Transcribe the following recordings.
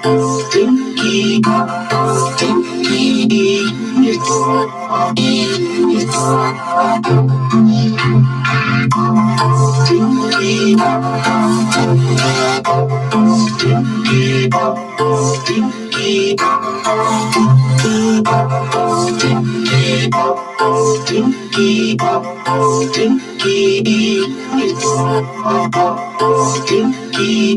Stinky, stinky, it's, it's, stinky, stinky, stinky, stinky, stinky, stinky, it's, stinky.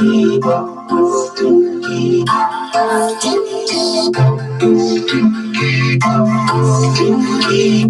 Stinky, stinky, stinky,